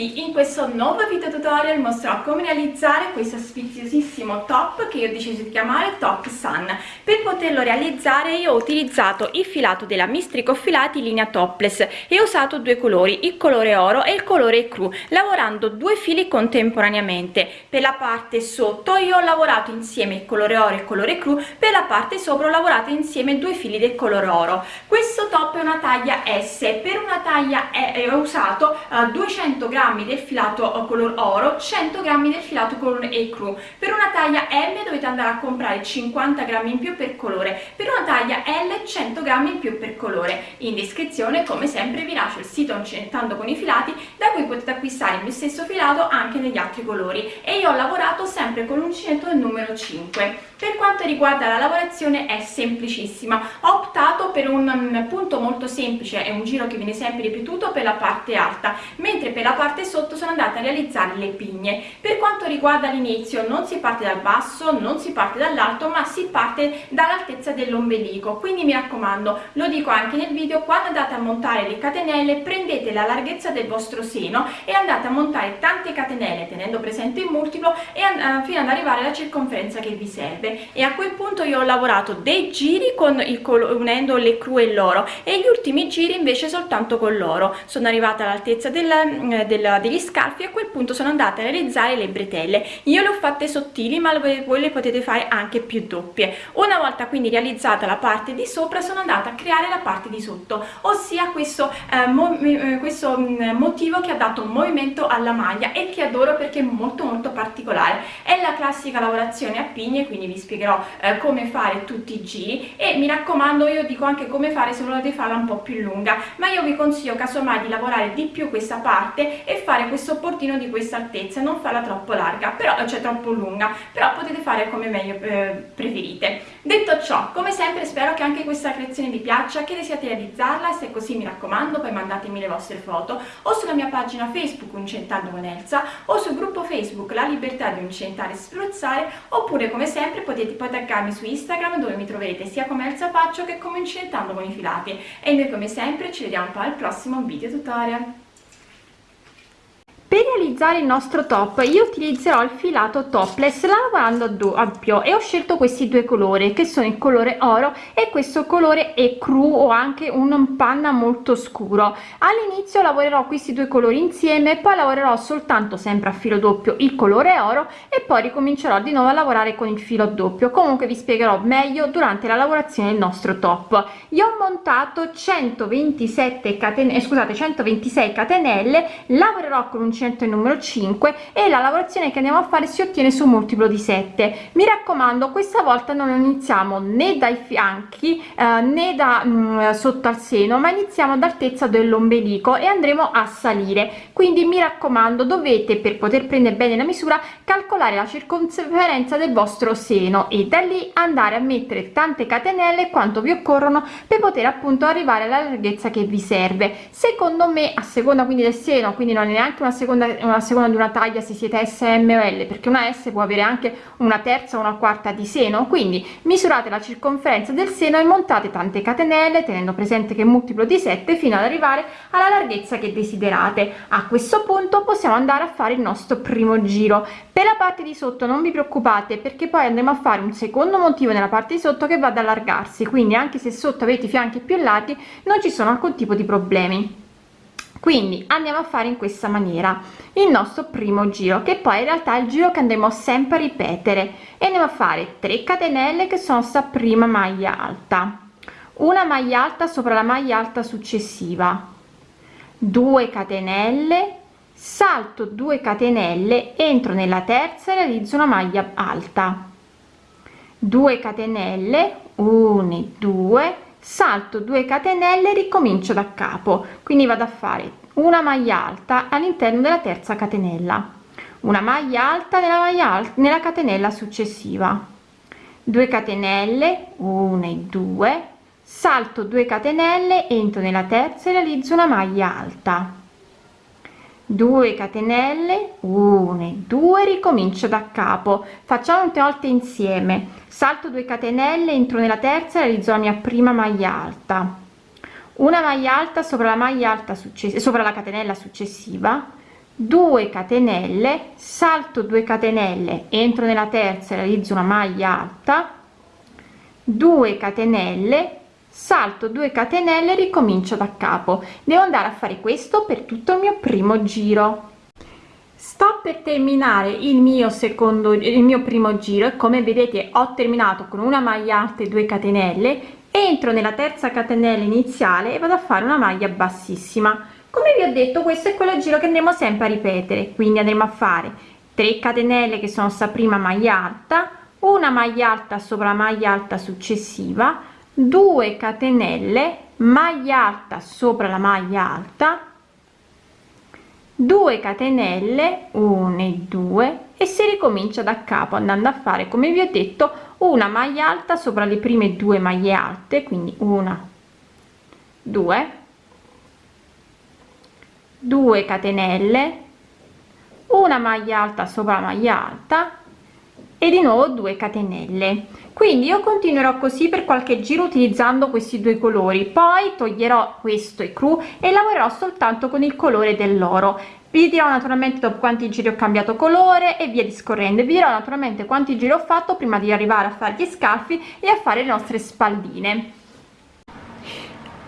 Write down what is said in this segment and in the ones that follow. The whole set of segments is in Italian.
tutti in questo nuovo video tutorial mostrerò come realizzare questo sfiziosissimo top che io ho deciso di chiamare top sun. Per poterlo realizzare io ho utilizzato il filato della mistrico filati linea topless e ho usato due colori il colore oro e il colore cru lavorando due fili contemporaneamente. Per la parte sotto io ho lavorato insieme il colore oro e il colore cru per la parte sopra ho lavorato insieme due fili del colore oro. Questo top è una taglia s per una taglia e ho usato uh, 200 grammi del filato color oro 100 grammi del filato color ecru. Per una taglia m dovete andare a comprare 50 grammi in più per colore per una taglia l 100 grammi in più per colore. In descrizione come sempre vi lascio il sito uncinetando con i filati da cui potete acquistare il mio stesso filato anche negli altri colori. E io ho lavorato sempre con l'uncinetto del numero 5 per quanto riguarda la lavorazione è semplicissima. Ho optato per un punto molto semplice è un giro che viene sempre ripetuto per la parte alta. Mentre per la parte sotto sono andata a realizzare le pigne. Per quanto riguarda l'inizio non si parte dal basso non si parte dall'alto ma si parte dall'altezza dell'ombelico. Quindi mi raccomando lo dico anche nel video quando andate a montare le catenelle prendete la larghezza del vostro seno e andate a montare tante catenelle tenendo presente il multiplo e uh, fino ad arrivare alla circonferenza che vi serve. E a quel punto io ho lavorato dei giri con il unendo le cru e l'oro e gli ultimi giri invece soltanto con l'oro. Sono arrivata all'altezza del, del, degli scalfi e a quel punto sono andata a realizzare le bretelle. Io le ho fatte sottili ma voi le potete fare anche più doppie. Una volta quindi realizzata la parte di sopra sono andata a creare la parte di sotto ossia questo, eh, mo, eh, questo mm, motivo che ha dato un movimento alla maglia e che adoro perché è molto molto particolare. È la classica lavorazione a pigne quindi vi spiegherò eh, come fare tutti i giri. E mi raccomando io dico anche come fare se volete farla un po' più lunga ma io vi consiglio casomai di lavorare di più questa parte e fare questo portino di questa altezza non farla troppo larga però cioè troppo lunga però potete fare come meglio eh, preferite. Detto ciò come sempre spero che anche questa creazione vi piaccia che desiate realizzarla se è così mi raccomando poi mandatemi le vostre foto o sulla mia pagina facebook Uncentando con Elsa o sul gruppo facebook La Libertà di Uncentare e Spruzzare oppure come sempre potete poi taggarmi su Instagram dove mi troverete sia come Elsa Faccio che come Incintando con i filati. E noi come sempre ci vediamo poi al prossimo video tutorial per realizzare il nostro top io utilizzerò il filato topless lavorando doppio e ho scelto questi due colori che sono il colore oro e questo colore è cru o anche un panna molto scuro. All'inizio lavorerò questi due colori insieme poi lavorerò soltanto sempre a filo doppio il colore oro e poi ricomincerò di nuovo a lavorare con il filo doppio. Comunque vi spiegherò meglio durante la lavorazione del nostro top. Io ho montato 127 catenelle scusate 126 catenelle lavorerò con un il numero 5 e la lavorazione che andiamo a fare si ottiene su multiplo di 7 mi raccomando questa volta non iniziamo né dai fianchi eh, né da mh, mm, sotto al seno ma iniziamo ad altezza dell'ombelico e andremo a salire. Quindi mi raccomando dovete per poter prendere bene la misura calcolare la circonferenza del vostro seno e da lì andare a mettere tante catenelle quanto vi occorrono per poter appunto arrivare alla larghezza che vi serve. Secondo me a seconda quindi del seno quindi non è neanche una seconda seconda una seconda di una taglia se siete S M o L perché una S può avere anche una terza o una quarta di seno. Quindi misurate la circonferenza del seno e montate tante catenelle tenendo presente che multiplo di 7 fino ad arrivare alla larghezza che desiderate. A questo punto possiamo andare a fare il nostro primo giro. Per la parte di sotto non vi preoccupate perché poi andremo a fare un secondo motivo nella parte di sotto che va ad allargarsi. Quindi anche se sotto avete i fianchi più larghi non ci sono alcun tipo di problemi quindi andiamo a fare in questa maniera il nostro primo giro che poi in realtà è il giro che andremo sempre a ripetere. E andiamo a fare 3 catenelle che sono sta prima maglia alta. Una maglia alta sopra la maglia alta successiva. 2 catenelle salto 2 catenelle entro nella terza e realizzo una maglia alta. 2 catenelle 1 2 salto 2 catenelle ricomincio da capo. Quindi vado a fare una maglia alta all'interno della terza catenella. Una maglia alta nella maglia alta nella catenella successiva. 2 catenelle 1 e 2 salto 2 catenelle entro nella terza e realizzo una maglia alta 2 catenelle 1 e 2 ricomincio da capo. Facciamo molte volte insieme. Salto 2 catenelle entro nella terza realizzo la mia prima maglia alta. Una maglia alta sopra la maglia alta successiva sopra la catenella successiva. 2 catenelle salto 2 catenelle entro nella terza realizzo una maglia alta. 2 catenelle salto 2 catenelle ricomincio da capo. Devo andare a fare questo per tutto il mio primo giro. Sto per terminare il mio secondo il mio primo giro e come vedete ho terminato con una maglia alta e 2 catenelle. Entro nella terza catenella iniziale e vado a fare una maglia bassissima. Come vi ho detto questo è quello giro che andremo sempre a ripetere quindi andremo a fare 3 catenelle che sono sta prima maglia alta una maglia alta sopra la maglia alta successiva 2 catenelle maglia alta sopra la maglia alta 2 catenelle 1 e 2 e si ricomincia da capo andando a fare come vi ho detto una maglia alta sopra le prime due maglie alte quindi una 2 2 catenelle una maglia alta sopra la maglia alta e di nuovo 2 catenelle. Quindi io continuerò così per qualche giro utilizzando questi due colori. Poi toglierò questo e cru e lavorerò soltanto con il colore dell'oro. Vi dirò naturalmente dopo quanti giri ho cambiato colore e via discorrendo. Vi dirò naturalmente quanti giri ho fatto prima di arrivare a fare gli scalfi e a fare le nostre spalline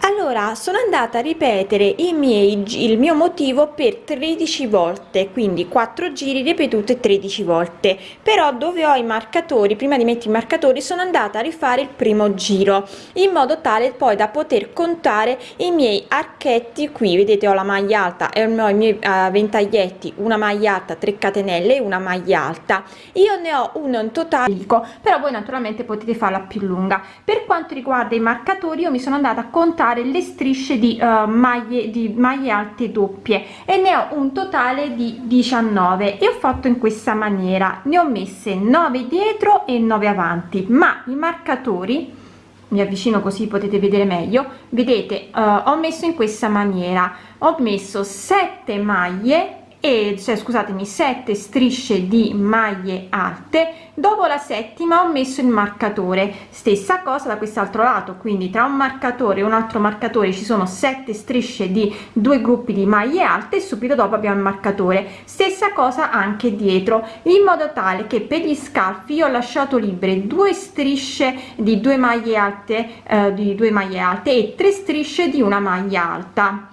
allora sono andata a ripetere i miei il mio motivo per 13 volte quindi 4 giri ripetute 13 volte. Però dove ho i marcatori prima di mettere i marcatori sono andata a rifare il primo giro in modo tale poi da poter contare i miei archetti qui. Vedete ho la maglia alta e ho i miei uh, ventaglietti una maglia alta 3 catenelle e una maglia alta. Io ne ho uno in totale però voi naturalmente potete farla più lunga. Per quanto riguarda i marcatori io mi sono andata a contare fare le strisce di uh, maglie di maglie alte doppie. E ne ho un totale di 19 e ho fatto in questa maniera. Ne ho messe 9 dietro e 9 avanti. Ma i marcatori mi avvicino così potete vedere meglio vedete uh, ho messo in questa maniera. Ho messo 7 maglie e cioè scusatemi 7 strisce di maglie alte. Dopo la settima ho messo il marcatore. Stessa cosa da quest'altro lato quindi tra un marcatore e un altro marcatore ci sono 7 strisce di due gruppi di maglie alte e subito dopo abbiamo il marcatore. Stessa cosa anche dietro in modo tale che per gli scalfi ho lasciato libere due strisce di due maglie alte eh, di due maglie alte e tre strisce di una maglia alta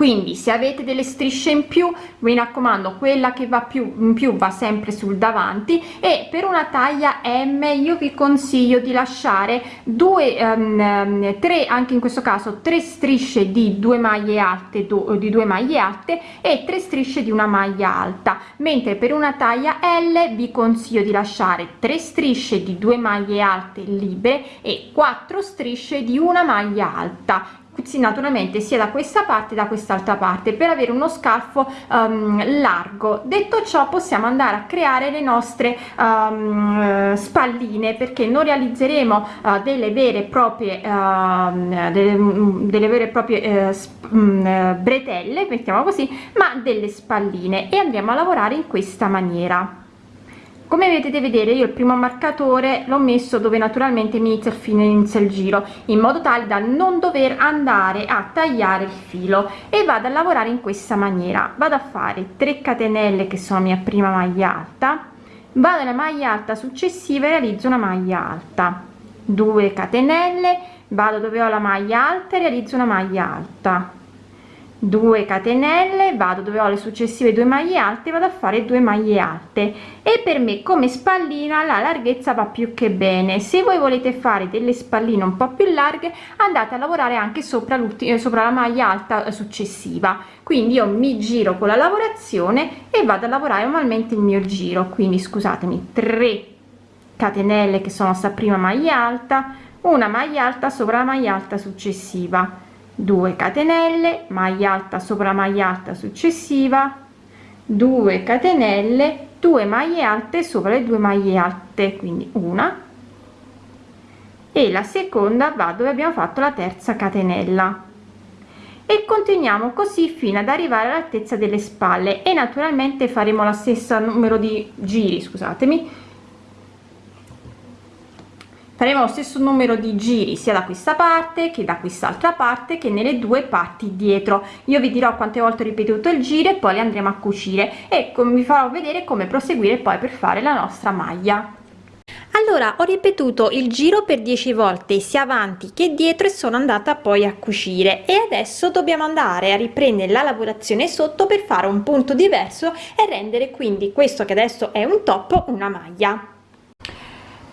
quindi se avete delle strisce in più mi raccomando quella che va più in più va sempre sul davanti e per una taglia m io vi consiglio di lasciare due um, tre anche in questo caso tre strisce di due maglie alte do, di due maglie alte e tre strisce di una maglia alta. Mentre per una taglia l vi consiglio di lasciare tre strisce di due maglie alte libere e quattro strisce di una maglia alta sì, naturalmente sia da questa parte da quest'altra parte per avere uno scalfo um, largo. Detto ciò possiamo andare a creare le nostre um, spalline perché non realizzeremo uh, delle vere e proprie uh, delle, delle, vere e proprie uh, bretelle mettiamo così ma delle spalline e andremo a lavorare in questa maniera come potete vedere io il primo marcatore l'ho messo dove naturalmente mi inizia il fine inizia il giro in modo tale da non dover andare a tagliare il filo e vado a lavorare in questa maniera. Vado a fare 3 catenelle che sono mia prima maglia alta vado alla maglia alta successiva e realizzo una maglia alta. 2 catenelle vado dove ho la maglia alta e realizzo una maglia alta 2 catenelle vado dove ho le successive due maglie alte vado a fare due maglie alte. E per me come spallina la larghezza va più che bene. Se voi volete fare delle spalline un po più larghe andate a lavorare anche sopra l'ultima sopra la maglia alta successiva. Quindi io mi giro con la lavorazione e vado a lavorare normalmente il mio giro. Quindi scusatemi 3 catenelle che sono sta prima maglia alta una maglia alta sopra la maglia alta successiva 2 catenelle maglia alta sopra maglia alta successiva 2 catenelle 2 maglie alte sopra le due maglie alte quindi una. E la seconda va dove abbiamo fatto la terza catenella. E continuiamo così fino ad arrivare all'altezza delle spalle. E naturalmente faremo la stessa numero di giri scusatemi faremo lo stesso numero di giri sia da questa parte che da quest'altra parte che nelle due parti dietro. Io vi dirò quante volte ho ripetuto il giro e poi le andremo a cucire. E vi farò vedere come proseguire poi per fare la nostra maglia. Allora ho ripetuto il giro per 10 volte sia avanti che dietro e sono andata poi a cucire. E adesso dobbiamo andare a riprendere la lavorazione sotto per fare un punto diverso e rendere quindi questo che adesso è un top una maglia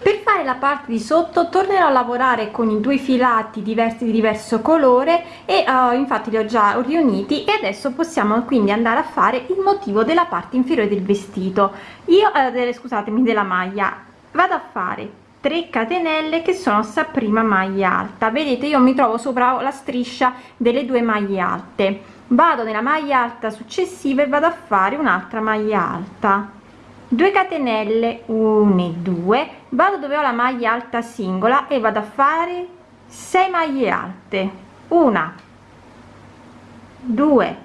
per fare la parte di sotto tornerò a lavorare con i due filati diversi di diverso colore e uh, infatti li ho già riuniti e adesso possiamo quindi andare a fare il motivo della parte inferiore del vestito. Io eh, delle, scusatemi della maglia. Vado a fare 3 catenelle che sono sta prima maglia alta. Vedete io mi trovo sopra la striscia delle due maglie alte. Vado nella maglia alta successiva e vado a fare un'altra maglia alta 2 catenelle 1 e 2 vado dove ho la maglia alta singola e vado a fare 6 maglie alte. Una 2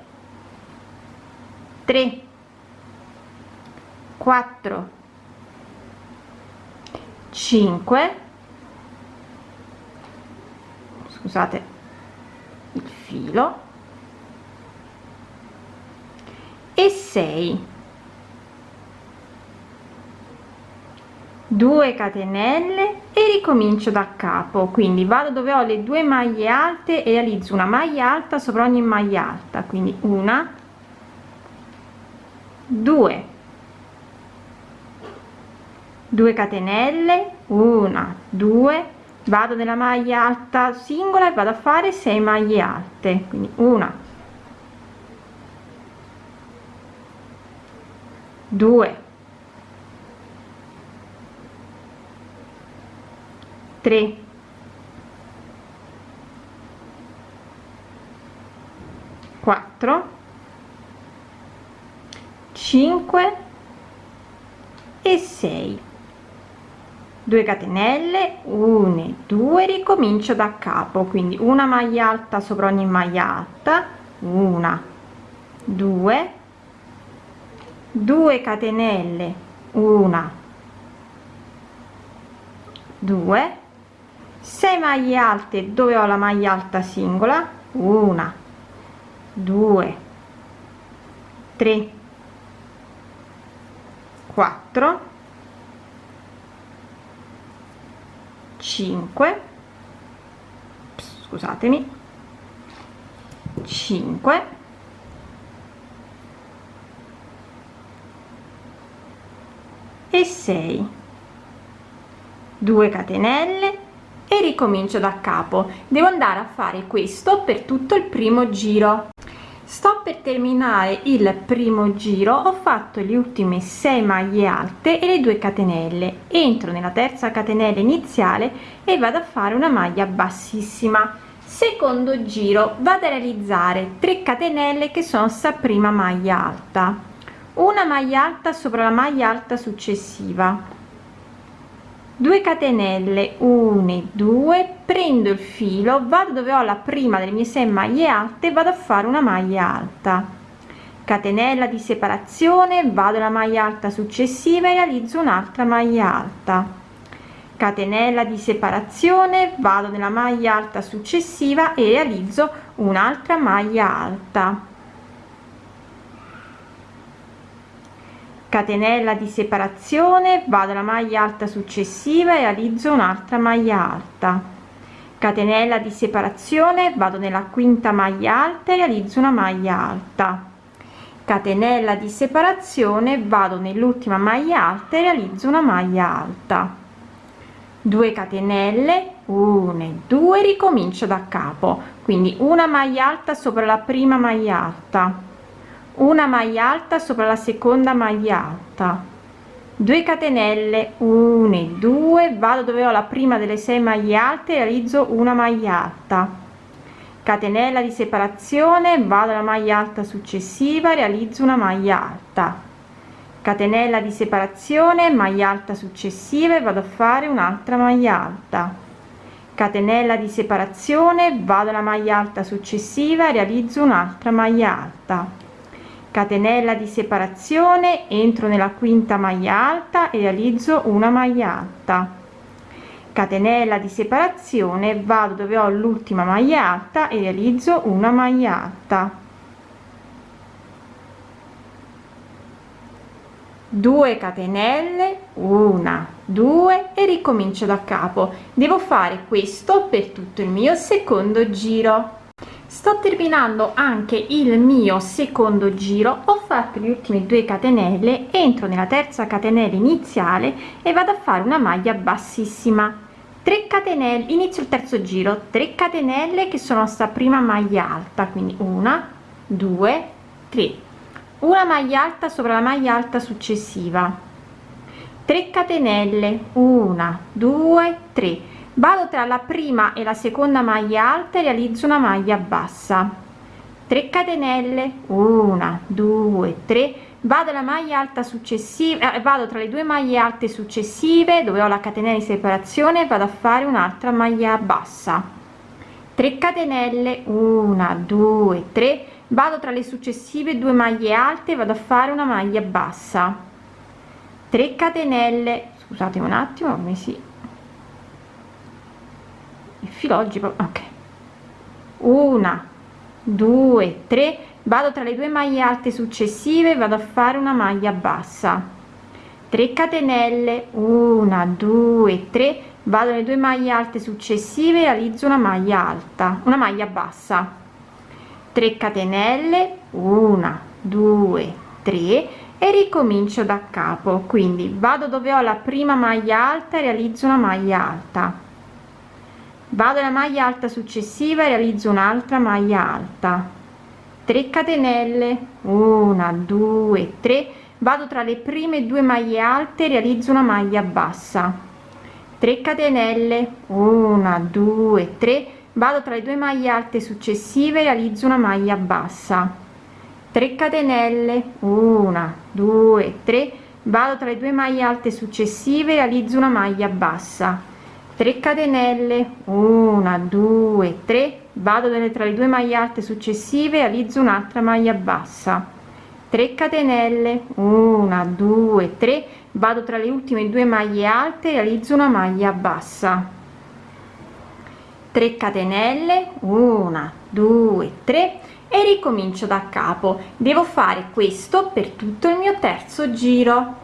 3 4 5 scusate il filo. E 6 2 catenelle e ricomincio da capo. Quindi vado dove ho le due maglie alte e realizzo una maglia alta sopra ogni maglia alta. Quindi una 2 2 catenelle una 2 vado nella maglia alta singola e vado a fare 6 maglie alte. Quindi una 2 3 4 5 e 6 2 catenelle 1 2 ricomincio da capo. Quindi una maglia alta sopra ogni maglia alta. Una. 2 2 catenelle una. 2 6 maglie alte dove ho la maglia alta singola? Una 2 3 4 5 scusatemi 5 e 6 2 catenelle ricomincio da capo. Devo andare a fare questo per tutto il primo giro. Sto per terminare il primo giro. Ho fatto le ultime 6 maglie alte e le 2 catenelle. Entro nella terza catenella iniziale e vado a fare una maglia bassissima. Secondo giro vado a realizzare 3 catenelle che sono sta prima maglia alta. Una maglia alta sopra la maglia alta successiva 2 catenelle 1 2 prendo il filo vado dove ho la prima delle mie 6 maglie alte vado a fare una maglia alta. Catenella di separazione vado alla maglia alta successiva e realizzo un'altra maglia alta. Catenella di separazione vado nella maglia alta successiva e realizzo un'altra maglia alta catenella di separazione vado alla maglia alta successiva e realizzo un'altra maglia alta. Catenella di separazione vado nella quinta maglia alta e realizzo una maglia alta. Catenella di separazione vado nell'ultima maglia alta e realizzo una maglia alta. 2 catenelle 1 2 ricomincio da capo. Quindi una maglia alta sopra la prima maglia alta una maglia alta sopra la seconda maglia alta. 2 catenelle 1 e 2 vado dove ho la prima delle 6 maglie alte realizzo una maglia alta. Catenella di separazione vado alla maglia alta successiva realizzo una maglia alta. Catenella di separazione maglia alta successiva e vado a fare un'altra maglia alta. Catenella di separazione vado alla maglia alta successiva realizzo un'altra maglia alta catenella di separazione entro nella quinta maglia alta e realizzo una maglia alta. Catenella di separazione vado dove ho l'ultima maglia alta e realizzo una maglia alta. 2 catenelle una 2 e ricomincio da capo. Devo fare questo per tutto il mio secondo giro sto terminando anche il mio secondo giro. Ho fatto gli ultimi due catenelle entro nella terza catenella iniziale e vado a fare una maglia bassissima. 3 catenelle inizio il terzo giro. 3 catenelle che sono sta prima maglia alta quindi una due tre. Una maglia alta sopra la maglia alta successiva. 3 catenelle una due tre vado tra la prima e la seconda maglia alta e realizzo una maglia bassa. 3 catenelle una due tre. Vado alla maglia alta successiva eh, vado tra le due maglie alte successive dove ho la catenella di separazione vado a fare un'altra maglia bassa. 3 catenelle una due tre. Vado tra le successive due maglie alte vado a fare una maglia bassa. 3 catenelle scusate un attimo come si il filo oggi ok. Una due tre vado tra le due maglie alte successive vado a fare una maglia bassa. 3 catenelle una due tre vado nelle due maglie alte successive realizzo una maglia alta una maglia bassa. 3 catenelle una due tre e ricomincio da capo. Quindi vado dove ho la prima maglia alta realizzo una maglia alta vado alla maglia alta successiva e realizzo un'altra maglia alta. 3 catenelle. 1 2 3 vado tra le prime due maglie alte realizzo una maglia bassa. 3 catenelle. 1 2 3 vado tra le due maglie alte successive realizzo una maglia bassa. 3 catenelle. 1 2 3 vado tra le due maglie alte successive realizzo una maglia bassa 3 catenelle 1 2 3 vado tra le due maglie alte successive realizzo un'altra maglia bassa. 3 catenelle 1 2 3 vado tra le ultime due maglie alte realizzo una maglia bassa. 3 catenelle 1 2 3 e ricomincio da capo. Devo fare questo per tutto il mio terzo giro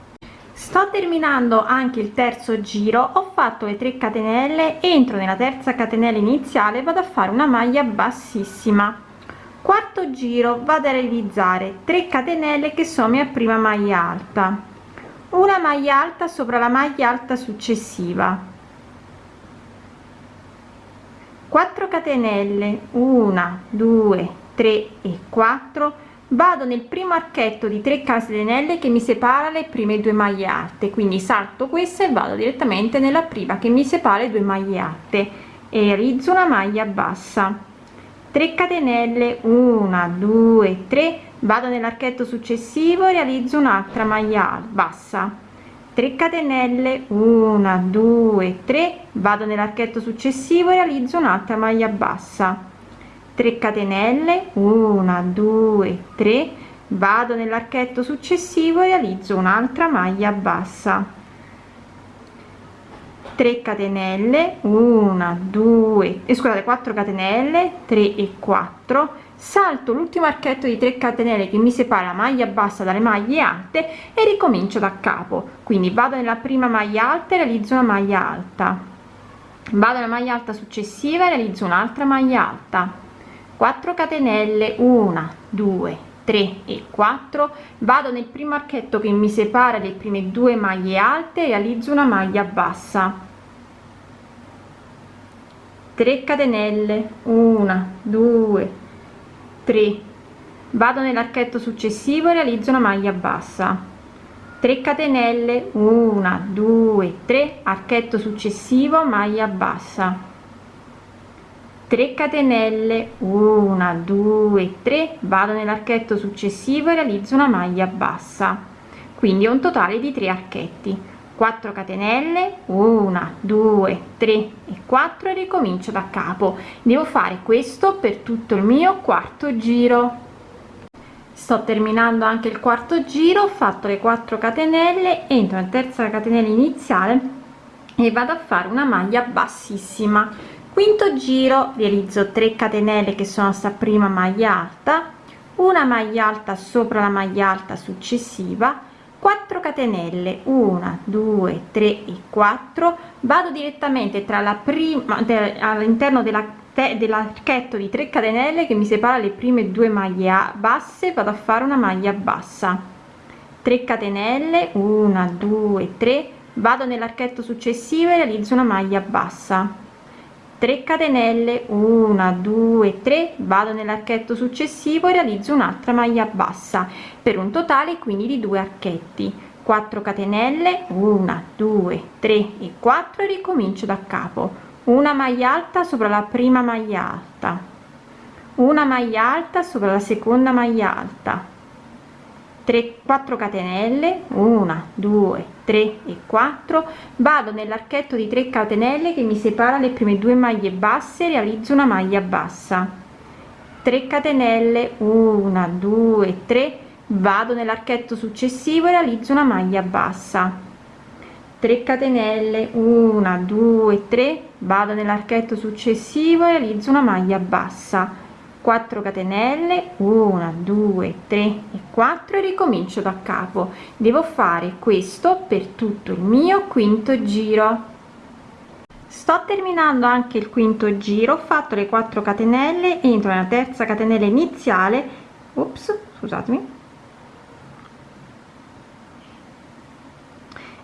sto terminando anche il terzo giro ho fatto le 3 catenelle entro nella terza catenella iniziale vado a fare una maglia bassissima. Quarto giro vado a realizzare 3 catenelle che sono mia prima maglia alta. Una maglia alta sopra la maglia alta successiva. 4 catenelle 1 2 3 e 4 vado nel primo archetto di 3 catenelle che mi separa le prime due maglie alte quindi salto questa e vado direttamente nella prima che mi separa le due maglie alte e realizzo una maglia bassa. 3 catenelle 1 2 3 vado nell'archetto successivo e realizzo un'altra maglia bassa. 3 catenelle 1 2 3 vado nell'archetto successivo e realizzo un'altra maglia bassa 3 catenelle 1 2 3 vado nell'archetto successivo e realizzo un'altra maglia bassa. 3 catenelle 1 2 e scusate 4 catenelle 3 e 4 salto l'ultimo archetto di 3 catenelle che mi separa la maglia bassa dalle maglie alte e ricomincio da capo. Quindi vado nella prima maglia alta e realizzo una maglia alta. Vado nella maglia alta successiva e realizzo un'altra maglia alta 4 catenelle 1 2 3 e 4 vado nel primo archetto che mi separa le prime due maglie alte realizzo una maglia bassa. 3 catenelle 1 2 3 vado nell'archetto successivo e realizzo una maglia bassa. 3 catenelle 1 2 3 archetto successivo maglia bassa 3 catenelle 1 2 3 vado nell'archetto successivo e realizzo una maglia bassa. Quindi un totale di 3 archetti. 4 catenelle 1 2 3 e 4 e ricomincio da capo. Devo fare questo per tutto il mio quarto giro. Sto terminando anche il quarto giro ho fatto le 4 catenelle entro in terza catenella iniziale e vado a fare una maglia bassissima quinto giro realizzo 3 catenelle che sono sta prima maglia alta una maglia alta sopra la maglia alta successiva 4 catenelle 1 2 3 e 4 vado direttamente tra la prima all'interno della dell'archetto di 3 catenelle che mi separa le prime due maglie basse vado a fare una maglia bassa. 3 catenelle 1 2 3 vado nell'archetto successivo e realizzo una maglia bassa 3 catenelle 1 2 3 vado nell'archetto successivo e realizzo un'altra maglia bassa per un totale quindi di due archetti. 4 catenelle 1 2 3 e 4 e ricomincio da capo. Una maglia alta sopra la prima maglia alta. Una maglia alta sopra la seconda maglia alta 3 4 catenelle 1 2 3 e 4 vado nell'archetto di 3 catenelle che mi separa le prime due maglie basse realizzo una maglia bassa. 3 catenelle 1 2 3 vado nell'archetto successivo e realizzo una maglia bassa. 3 catenelle 1 2 3 vado nell'archetto successivo e realizzo una maglia bassa 4 catenelle 1 2 3 e 4 e ricomincio da capo. Devo fare questo per tutto il mio quinto giro. Sto terminando anche il quinto giro ho fatto le 4 catenelle entro nella terza catenella iniziale. Ops scusatemi.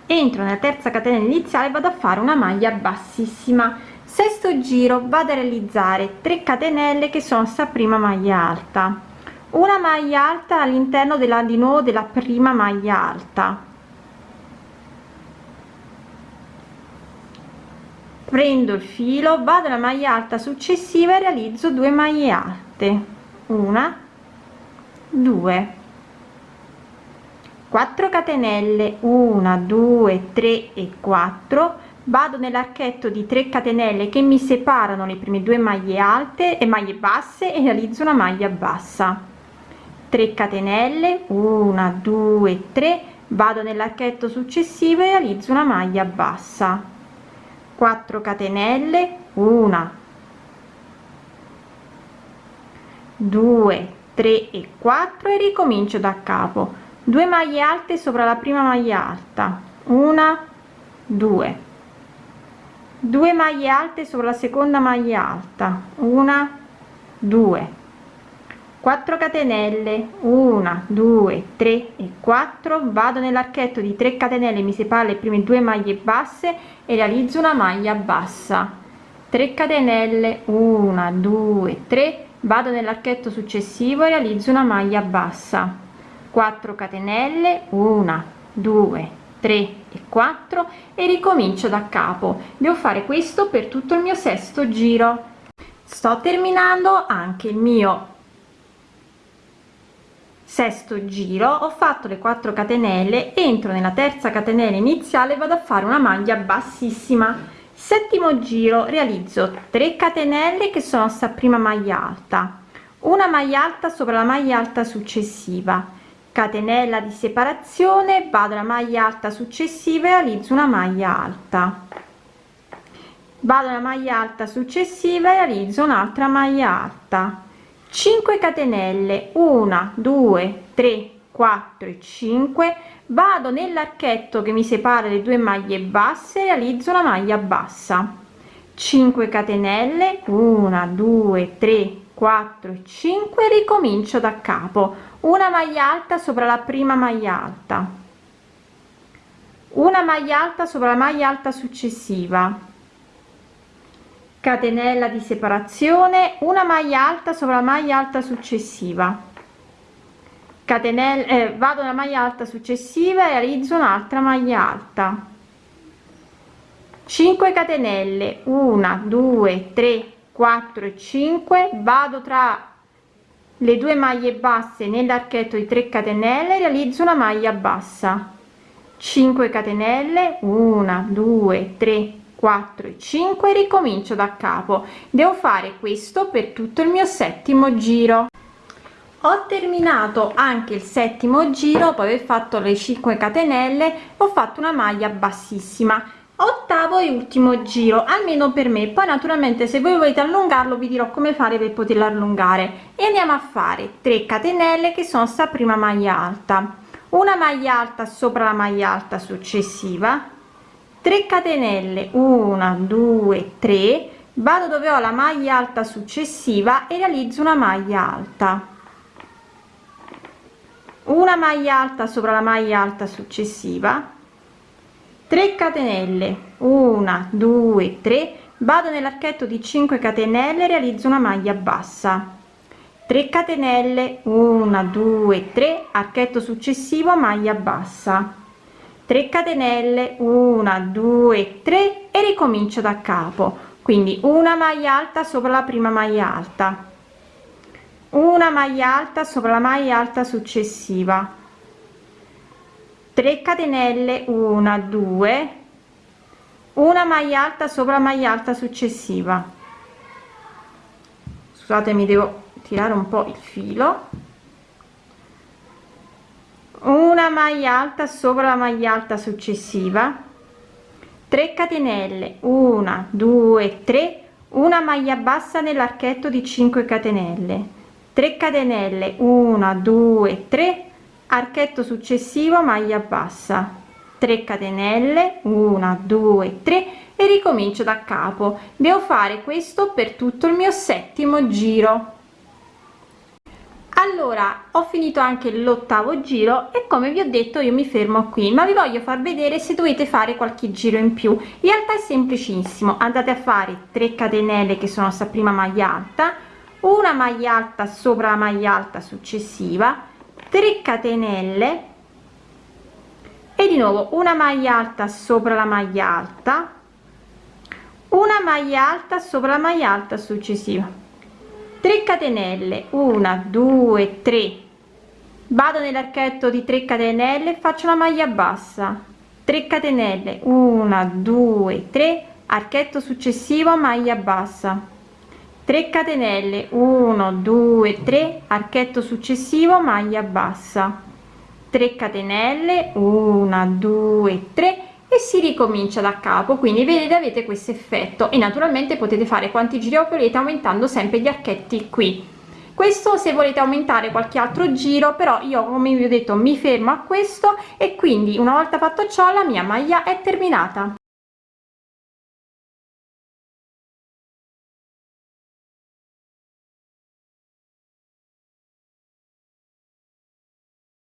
Entro nella terza catenella iniziale vado a fare una maglia bassissima sesto giro vado a realizzare 3 catenelle che sono sta prima maglia alta. Una maglia alta all'interno della di nuovo della prima maglia alta. Prendo il filo vado alla maglia alta successiva e realizzo 2 maglie alte. Una 2 4 catenelle 1 2 3 e 4 vado nell'archetto di 3 catenelle che mi separano le prime due maglie alte e maglie basse e realizzo una maglia bassa. 3 catenelle 1 2 3 vado nell'archetto successivo e realizzo una maglia bassa. 4 catenelle 1 2 3 e 4 e ricomincio da capo. 2 maglie alte sopra la prima maglia alta. Una 2 2 maglie alte sulla seconda maglia alta. Una 2 4 catenelle. 1 2 3 e 4 vado nell'archetto di 3 catenelle mi separa le prime due maglie basse e realizzo una maglia bassa. 3 catenelle. 1 2 3 vado nell'archetto successivo e realizzo una maglia bassa. 4 catenelle. 1 2 3 e 4 e ricomincio da capo. Devo fare questo per tutto il mio sesto giro. Sto terminando anche il mio sesto giro. Ho fatto le 4 catenelle entro nella terza catenella iniziale vado a fare una maglia bassissima. Settimo giro realizzo 3 catenelle che sono sta prima maglia alta. Una maglia alta sopra la maglia alta successiva catenella di separazione vado alla maglia alta successiva e realizzo una maglia alta. Vado alla maglia alta successiva e realizzo un'altra maglia alta. 5 catenelle 1 2 3 4 e 5 vado nell'archetto che mi separa le due maglie basse e realizzo una maglia bassa. 5 catenelle 1 2 3 4 e 5 ricomincio da capo una maglia alta sopra la prima maglia alta. Una maglia alta sopra la maglia alta successiva. Catenella di separazione una maglia alta sopra la maglia alta successiva. Catenella eh, vado alla maglia alta successiva e realizzo un'altra maglia alta. 5 catenelle 1 2 3 4 e 5 vado tra le due maglie basse nell'archetto di 3 catenelle realizzo una maglia bassa. 5 catenelle 1 2 3 4 e 5 ricomincio da capo. Devo fare questo per tutto il mio settimo giro. Ho terminato anche il settimo giro poi aver fatto le 5 catenelle ho fatto una maglia bassissima ottavo e ultimo giro almeno per me. Poi naturalmente se voi volete allungarlo vi dirò come fare per poterlo allungare. E andiamo a fare 3 catenelle che sono sta prima maglia alta. Una maglia alta sopra la maglia alta successiva. 3 catenelle 1 2 3 vado dove ho la maglia alta successiva e realizzo una maglia alta. Una maglia alta sopra la maglia alta successiva 3 catenelle. 1 2 3 vado nell'archetto di 5 catenelle realizzo una maglia bassa. 3 catenelle 1 2 3 archetto successivo maglia bassa. 3 catenelle 1 2 3 e ricomincio da capo. Quindi una maglia alta sopra la prima maglia alta. Una maglia alta sopra la maglia alta successiva 3 catenelle 1 2 una maglia alta sopra maglia alta successiva. Scusatemi devo tirare un po il filo. Una maglia alta sopra la maglia alta successiva. 3 catenelle 1 2 3 una maglia bassa nell'archetto di 5 catenelle. 3 catenelle 1 2 3 archetto successivo maglia bassa. 3 catenelle 1 2 3 e ricomincio da capo. Devo fare questo per tutto il mio settimo giro. Allora ho finito anche l'ottavo giro e come vi ho detto io mi fermo qui ma vi voglio far vedere se dovete fare qualche giro in più. In realtà è semplicissimo andate a fare 3 catenelle che sono sta prima maglia alta una maglia alta sopra la maglia alta successiva 3 catenelle e di nuovo una maglia alta sopra la maglia alta una maglia alta sopra la maglia alta successiva. 3 catenelle 1 2 3 vado nell'archetto di 3 catenelle faccio una maglia bassa. 3 catenelle 1 2 3 archetto successivo maglia bassa 3 catenelle 1 2 3 archetto successivo maglia bassa. 3 catenelle 1 2 3 e si ricomincia da capo. Quindi vedete avete questo effetto. E naturalmente potete fare quanti giri volete aumentando sempre gli archetti qui. Questo se volete aumentare qualche altro giro però io come vi ho detto mi fermo a questo. E quindi una volta fatto ciò la mia maglia è terminata